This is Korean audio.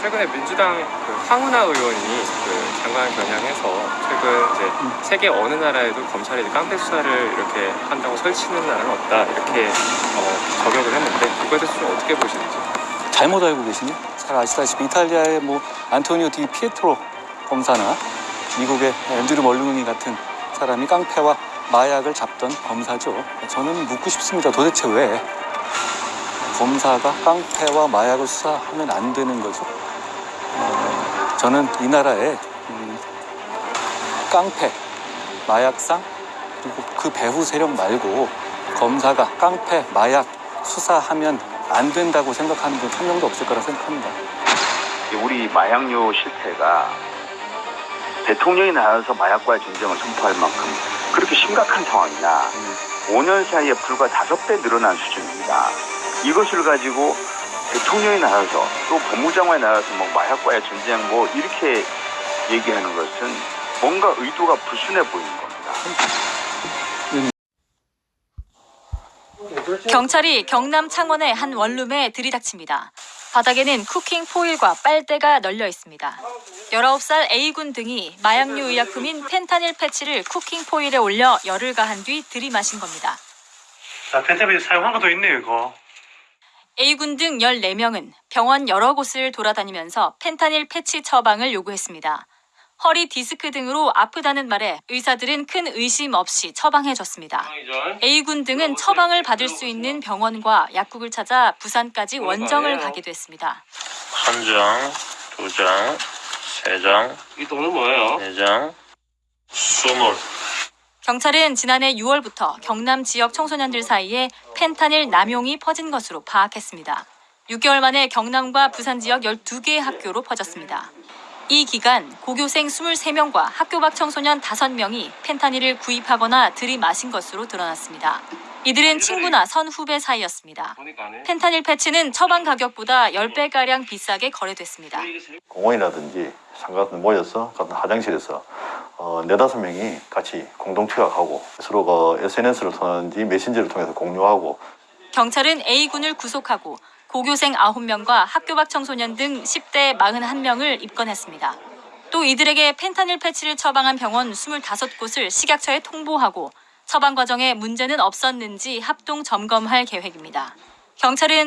최근에 민주당 그 황운하 의원이 그 장관 겨냥해서 최근 이제 세계 어느 나라에도 검찰이 깡패 수사를 이렇게 한다고 설치는 나라는 없다 이렇게 어, 저격을 했는데 그거에 대해서 좀 어떻게 보시는지 잘못 알고 계시니? 잘 아시다시피 이탈리아의 뭐 안토니오 디 피에트로 검사나 미국의 앤드류 멀루니 같은 사람이 깡패와 마약을 잡던 검사죠. 저는 묻고 싶습니다. 도대체 왜 검사가 깡패와 마약을 수사하면 안 되는 거죠? 어, 저는 이 나라에 음, 깡패, 마약상 그리고 그 배후 세력 말고 검사가 깡패, 마약 수사하면 안 된다고 생각하는 분 한 명도 없을 거라 생각합니다. 우리 마약류 실태가 대통령이 나와서 마약과의 전쟁을 선포할 만큼 그렇게 심각한 상황이냐 5년 사이에 불과 다섯 배 늘어난 수준입니다. 이것을 가지고 대통령이 나와서 또 법무장관이 나와서 뭐 마약과의 전쟁 뭐 이렇게 얘기하는 것은 뭔가 의도가 불순해 보이는 겁니다. 경찰이 경남 창원의 한 원룸에 들이닥칩니다. 바닥에는 쿠킹 포일과 빨대가 널려 있습니다. 19살 A군 등이 마약류 의약품인 펜타닐 패치를 쿠킹 포일에 올려 열을 가한 뒤 들이마신 겁니다. 자, 펜타빌 사용한 것도 있네요, 이거. A군 등 14명은 병원 여러 곳을 돌아다니면서 펜타닐 패치 처방을 요구했습니다. 허리 디스크 등으로 아프다는 말에 의사들은 큰 의심 없이 처방해줬습니다. A군 등은 처방을 받을 수 있는 병원과 약국을 찾아 부산까지 원정을 가기도 했습니다. 한 장, 두 장, 세 장, 이 돈은 뭐예요? 네 장, 스물. 경찰은 지난해 6월부터 경남 지역 청소년들 사이에 펜타닐 남용이 퍼진 것으로 파악했습니다. 6개월 만에 경남과 부산 지역 12개의 학교로 퍼졌습니다. 이 기간 고교생 23명과 학교 밖 청소년 5명이 펜타닐을 구입하거나 들이마신 것으로 드러났습니다. 이들은 친구나 선후배 사이였습니다. 펜타닐 패치는 처방 가격보다 10배가량 비싸게 거래됐습니다. 공원이라든지 상가 같은 데 모여서 같은 화장실에서 어, 네다섯 명이 같이 공동 투약하고 서로가 SNS를 통하는지 메신저를 통해서 공유하고 경찰은 A군을 구속하고 고교생 9명과 학교 밖 청소년 등 10대 41명을 입건했습니다. 또 이들에게 펜타닐 패치를 처방한 병원 25곳을 식약처에 통보하고 처방 과정에 문제는 없었는지 합동 점검할 계획입니다. 경찰은